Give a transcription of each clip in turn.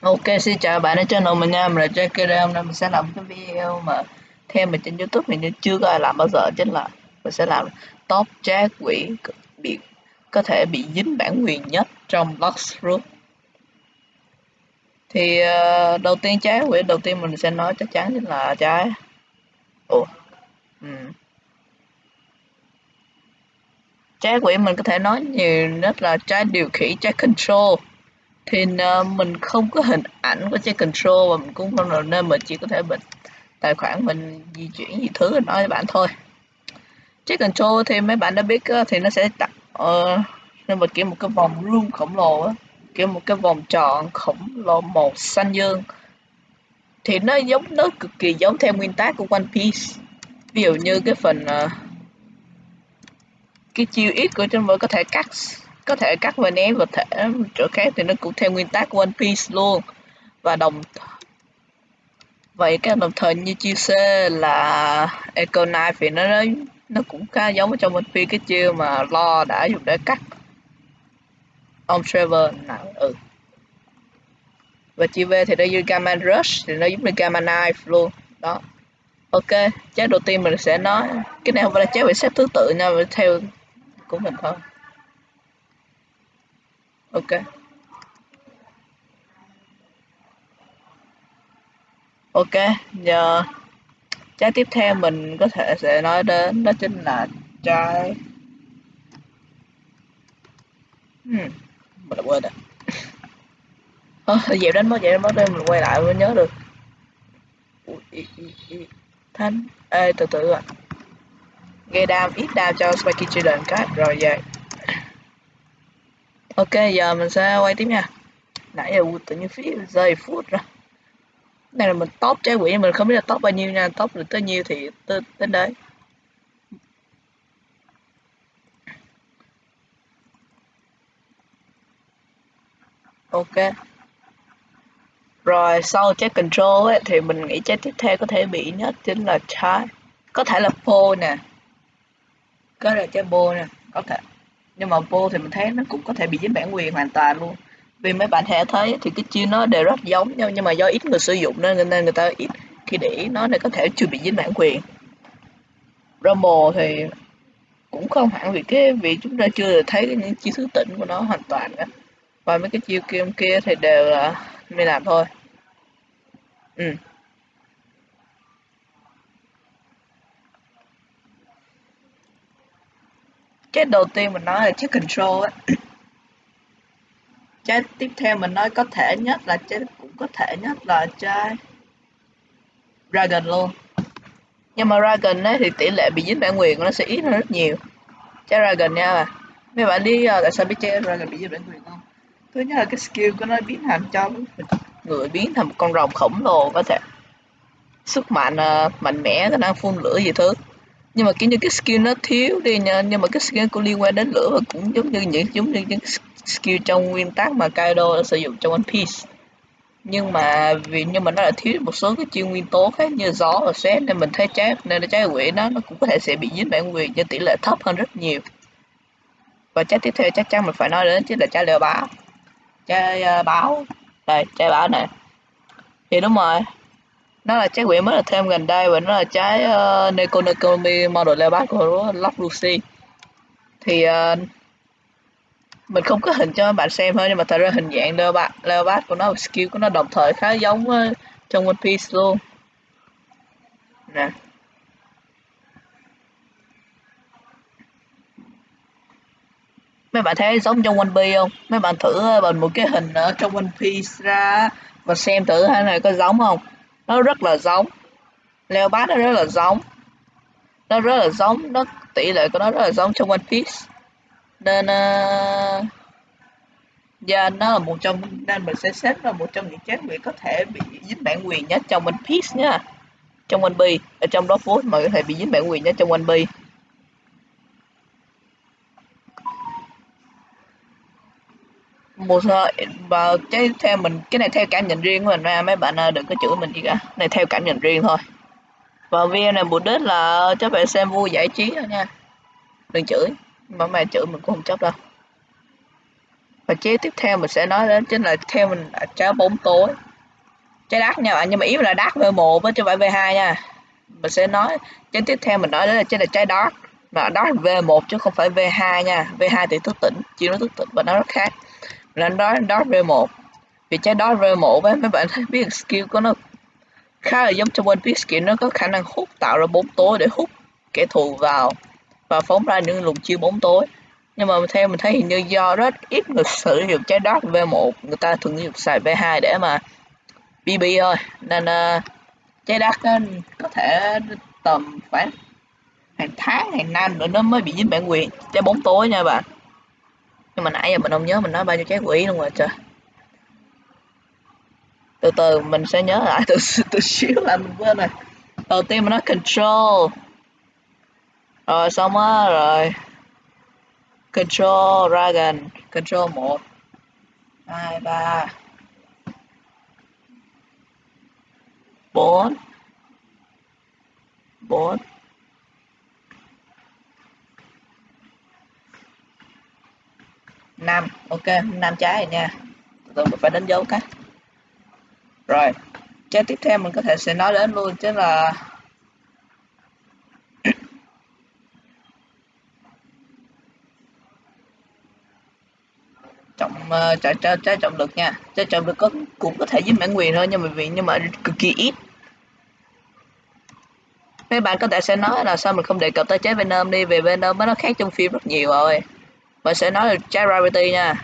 Ok, xin chào bạn ở channel mình nha, mình là JKD hôm nay mình sẽ làm cái video mà theo mình trên YouTube mình chưa có ai làm bao giờ chính là mình sẽ làm top trái quỷ bị có thể bị dính bản quyền nhất trong luxroot thì uh, đầu tiên trái quỷ đầu tiên mình sẽ nói chắc chắn chính là trái. Ủa ừ. trái quỷ mình có thể nói nhiều nhất là trái điều khiển trái control thì uh, mình không có hình ảnh của trái control và mình cũng không nào nên mình chỉ có thể mình tài khoản mình di chuyển gì thứ nói với bạn thôi. Trái control thì mấy bạn đã biết ờ, thì nó sẽ tạo uh, nên mình kiểu một cái vòng room khổng lồ á kiểu một cái vòng tròn khổng lồ màu xanh dương. Thì nó giống nó cực kỳ giống theo nguyên tắc của One Piece. Ví dụ như cái phần uh, cái chiêu ít của chúng tôi có thể cắt có thể cắt và ném vật thể, chỗ khác thì nó cũng theo nguyên tắc One Piece luôn. Và đồng vậy các đồng thời như chiêu C là Echo Knife thì nó nó cũng khá giống ở trong One Piece cái chiêu mà Lo đã dùng để cắt. Ông Trevor nào ừ. Và chiêu V thì nó như Gamma Rush, thì nó giống như Gamma Knife luôn. Đó. Ok chế đầu tiên mình sẽ nói, cái này không phải là chế về xếp thứ tự nha theo của mình thôi ok. Ok giờ trái tiếp theo mình có thể sẽ nói đến đó chính là trái. Hmm, mình đã quên rồi. Ờ dẹp đánh mất dẹp đến mất đây mình quay lại mới nhớ được. Thanh ê từ từ ạ. Gây đam ít đam cho spiky children cái rồi vậy ok giờ mình sẽ quay tiếp nha. Nãy giờ tự nhiên phí giây phút rồi. Này là mình top trái quỷ mình không biết là top bao nhiêu nha. Top được tới nhiêu thì tới, đến đấy. Ok. Rồi sau trái control ấy, thì mình nghĩ trái tiếp theo có thể bị nhất chính là trái. Có thể là pole nè. Có thể là trái bô nè. Có thể nhưng mà vô thì mình thấy nó cũng có thể bị dính bản quyền hoàn toàn luôn. Vì mấy bạn hệ thấy thì cái chiêu nó đều rất giống nhau, nhưng mà do ít người sử dụng nên nên người ta ít khi để ý nó nên có thể chưa bị dính bản quyền. Rumble thì cũng không hẳn vì cái vì chúng ta chưa thấy những chiêu thứ tỉnh của nó hoàn toàn cả và mấy cái chiêu kia kia thì đều là mình làm thôi. Ừ. cái đầu tiên mình nói là chiếc control á. Trái tiếp theo mình nói có thể nhất là trái cũng có thể nhất là trái dragon luôn. Nhưng mà dragon ấy thì tỷ lệ bị dính bản quyền nó sẽ ít hơn rất nhiều. Trái dragon nha. Mà mấy bạn đi uh, tại sao biết trái dragon bị dính bản quyền không? Thứ nhất là cái skill của nó biến thành cho người biến thành một con rồng khổng lồ có thể sức mạnh uh, mạnh mẽ khả năng phun lửa gì thứ nhưng mà kiểu như cái skill nó thiếu đi nha. Nhưng mà cái skill cũng liên quan đến lửa và cũng giống như những giống như những skill trong nguyên tắc mà Kaido đã sử dụng trong One Piece. Nhưng mà vì nhưng mà nó là thiếu một số cái chuyên nguyên tố khác như gió và sét nên mình thấy trái nên trái quỷ nó nó cũng có thể sẽ bị dính bản quyền nhưng tỷ lệ thấp hơn rất nhiều. Và trái tiếp theo chắc chắn mình phải nói đến chính là trái leo báo trái uh, báo. Đây trái báo này. Thì đúng rồi nó là trái quỷ mới là thêm gần đây và nó là trái ờ, uh, Nekonokomi model leopard của Lock Lucy. Thì uh, mình không có hình cho các bạn xem thôi nhưng mà thật ra hình dạng leopard, leopard của nó skill của nó đồng thời khá giống uh, trong One Piece luôn. Nè. Mấy bạn thấy giống trong One Piece không? Mấy bạn thử ờ, bằng một cái hình ở trong One Piece ra và xem thử hai này có giống không? Nó rất là giống. Leopard nó rất là giống. Nó rất là giống. Nó tỷ lệ của nó rất là giống trong One Piece. Nên ờ, uh, yeah, nó là một trong nên mình sẽ xếp là một trong những trái quỷ có thể bị dính bản quyền nhất trong One Piece nha. Trong One Piece ở trong đó phố mà có thể bị dính bản quyền nhất trong One Piece. Một ờ, và cái theo mình, cái này theo cảm nhận riêng của mình nha mấy bạn ờ, đừng có chửi mình gì cả. Này, theo cảm nhận riêng thôi. Và video này mục đích là cho bạn xem vui giải trí thôi nha. Đừng chửi, mà mày chửi mình cũng không chấp đâu. Và chế tiếp theo mình sẽ nói đến chính là theo mình là trái bóng tối. Trái đắt nha bạn, nhưng mà ý là đắt v một chứ không phải v 2 nha. Mình sẽ nói trái tiếp theo mình nói đến là chính là trái đắt mà đó là V1 chứ không phải V2 nha. V2 thì thức tỉnh chỉ nó thức tỉnh và nó rất khác nên đó đó V1 vì trái đó V1 với mấy bạn thấy biết skill của nó khá là giống cho One Piece skill nó có khả năng hút tạo ra bóng tối để hút kẻ thù vào và phóng ra những luồng chiêu bóng tối. Nhưng mà theo mình thấy hình như do rất ít người sử dụng trái đất V1 người ta thường dùng xài V2 để mà BB thôi. Nên uh, trái đất có thể tầm khoảng hàng tháng hàng năm nữa nó mới bị dính bản quyền trái bóng tối nha bạn nhưng mà nãy giờ mình không nhớ, mình nói bao nhiêu trái quỷ luôn rồi, trời. Từ từ, mình sẽ nhớ lại từ từ xíu là mình quên rồi. Đầu tiên mình nói control. Rồi, xong á, rồi. Control dragon, control một, hai, ba, bốn bốn. Nam, ok năm trái rồi nha. Tôi mình phải đánh dấu cái. Rồi trái tiếp theo mình có thể sẽ nói đến luôn chứ là trọng uh, trái, trái, trái trọng lực nha. Trái trọng lực có cũng có thể dính bản quyền thôi nhưng mà vì nhưng mà cực kỳ ít. Mấy bạn có thể sẽ nói là sao mình không đề cập tới trái Venom đi về Venom nó khác trong phim rất nhiều rồi mình sẽ nói là trái nha.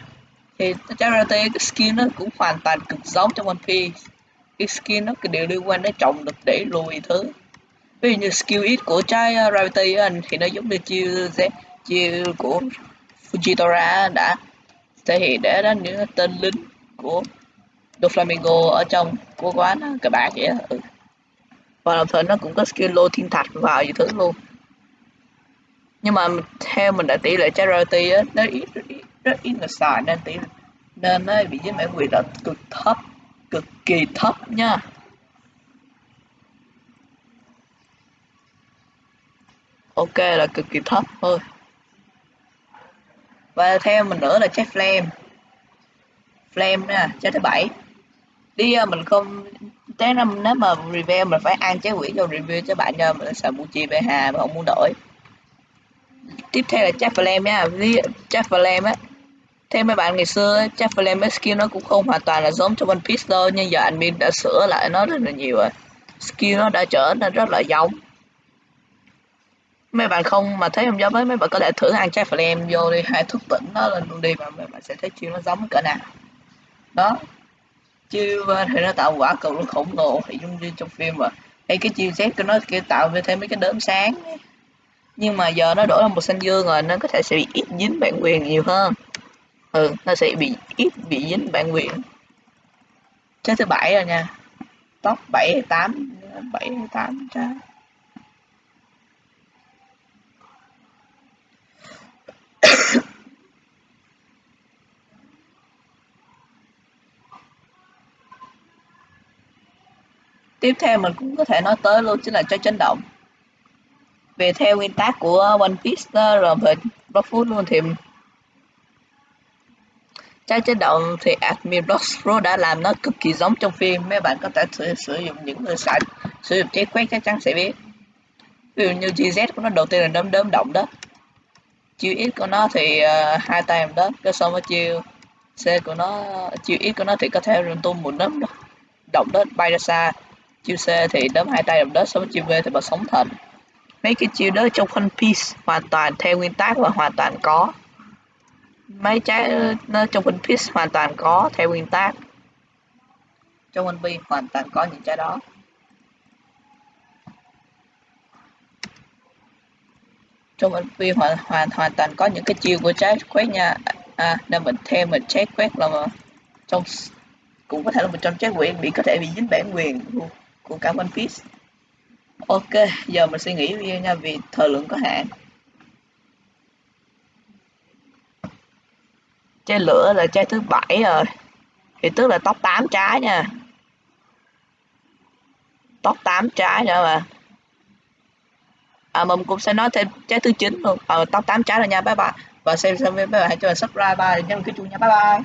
Thì trái cái skin nó cũng hoàn toàn cực giống trong One Piece. Cái skin nó đều liên quan đến trọng lực để lùi thứ. Ví dụ như skill ít của trái uh, gravity anh, thì nó giống như chiêu Z, chiêu của Fujitora đã thể hiện để đến những tên lính của Doflamingo ở trong của quán uh, các bạn vậy ừ. và đồng thời nó cũng có skill lô thiên thạch vào gì thứ luôn nhưng mà theo mình đã tỷ lệ charity á nó ít rất ít, rất ít người xài nên tỷ nên nó bị dính bản quyền là cực thấp cực kỳ thấp nha. Ok là cực kỳ thấp thôi. Và theo mình nữa là trái flame. Flame nè trái thứ bảy. Đi à, mình không trái năm nếu mà review mình phải ăn trái quỷ cho review cho bạn cho mình sợ chi về hà mà không muốn đổi tiếp theo là chat flame nha. Chat flame á, theo mấy bạn ngày xưa chat flame skill nó cũng không hoàn toàn là giống cho one piece đâu, nhưng giờ admin đã sửa lại nó rất là nhiều rồi. Skill nó đã trở nên rất là giống. Mấy bạn không mà thấy không giống với mấy bạn có thể thử ăn chat flame vô đi. Hai thức tỉnh nó lên luôn đi và mấy bạn sẽ thấy chiêu nó giống cỡ nào. Đó. Chiêu ờ, thì nó tạo quả cầu nó khổng lồ. Thì giống như trong phim mà hay cái chiêu xét của nó kia tạo về thêm mấy cái đốm sáng ấy nhưng mà giờ nó đổi là một xanh dương rồi, nó có thể sẽ bị ít dính bản quyền nhiều hơn. Ừ nó sẽ bị ít bị dính bản quyền. Trái thứ bảy rồi nha. Top bảy hay tám, bảy hay tám trái tiếp theo mình cũng có thể nói tới luôn chính là trái chấn động về theo nguyên tắc của One Piece đó, rồi về Bloodfoot luôn thì trái chế động thì Admiral Bloodfruit đã làm nó cực kỳ giống trong phim. Mấy bạn có thể sử, sử dụng những người sẵn sử dụng chế quét chắc chắn sẽ biết. Ví dụ như GZ của nó đầu tiên là đấm đấm động đất chiêu ít của nó thì uh, hai tay làm đất cái xong với chiêu C của nó chiêu ít của nó thì có thể rừng tung một đấm động đất bay ra xa. Chiêu C thì đấm hai tay động đất xong chiêu V thì bật sóng thần mấy cái chiêu đó trong One Piece hoàn toàn theo nguyên tắc và hoàn toàn có. Mấy trái nó trong One Piece hoàn toàn có theo nguyên tắc. Trong One Piece hoàn toàn có những trái đó. Trong One Piece hoàn hoàn hoàn toàn có những cái chiêu của trái quét nha. À nên mình thêm mình trái quét là mà trong cũng có thể là một trong trái quyền bị có thể bị dính bản quyền của, của cả One Piece. Ok, giờ mình sẽ nghỉ video nha vì thời lượng có hạn. Chai lửa là chai thứ bảy rồi. Thì tức là top 8 trái nha. Top 8 trái nữa mà. À mình cũng sẽ nói thêm trái thứ 9 luôn. Ờ à, top 8 trái rồi nha bye bye. và xem xem video bạn hãy cho mình subscribe và nhấn cái chuông nha bye bye